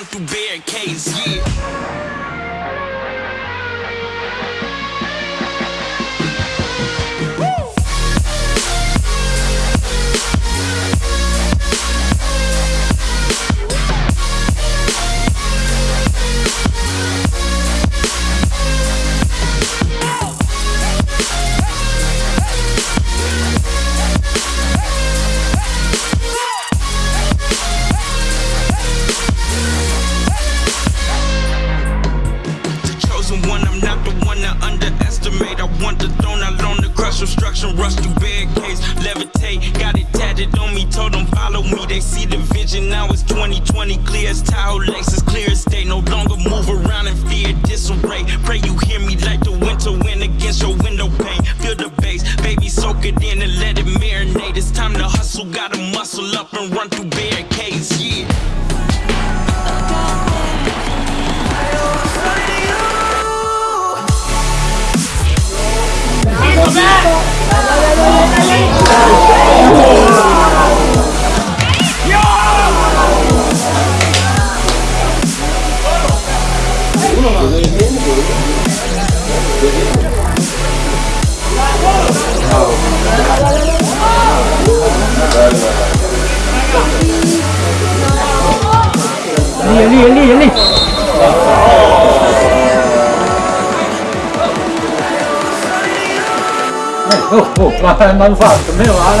run through barricades, yeah. Soak it in and let it marinate. It's time to hustle, gotta muscle up and run through barricades, yeah. 努力，努力，努力！哦，慢，慢放，没有啊嘞。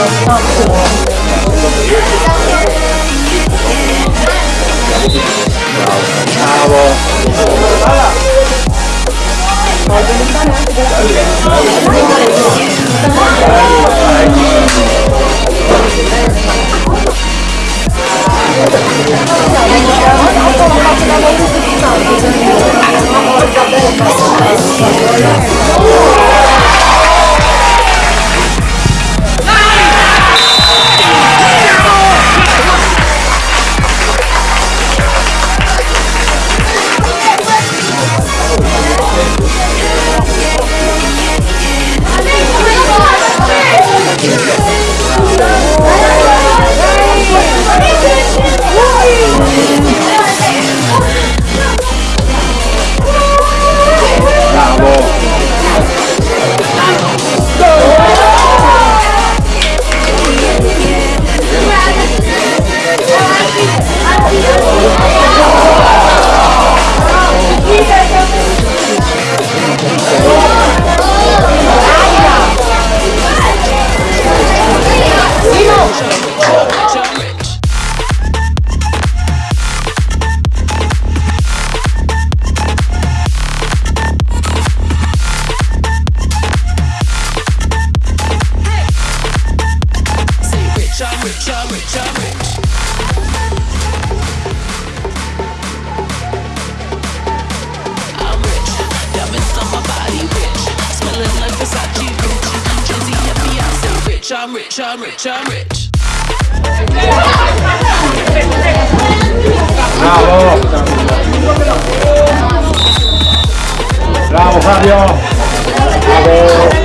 差不多。好了。好的，你三点的几点？rich, I'm rich, I'm rich, I'm rich. Bravo! Bravo Fabio! Bravo!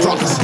Drunk as.